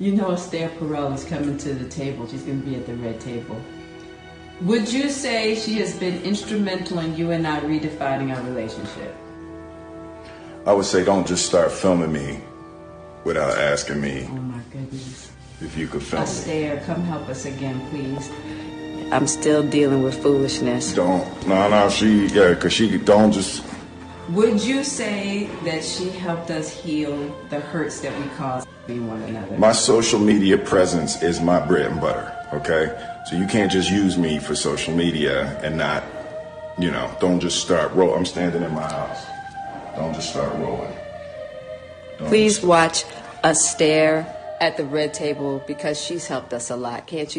You know Esther Perel is coming to the table. She's going to be at the red table. Would you say she has been instrumental in you and I redefining our relationship? I would say don't just start filming me without asking me Oh my goodness. if you could film me. Esther, come help us again, please. I'm still dealing with foolishness. Don't. No, no, she, yeah, because she don't just. Would you say that she helped us heal the hurts that we caused between one another? My social media presence is my bread and butter, okay? So you can't just use me for social media and not, you know, don't just start roll. I'm standing in my house. Don't just start rolling. Don't Please watch Esther at the red table because she's helped us a lot. Can't you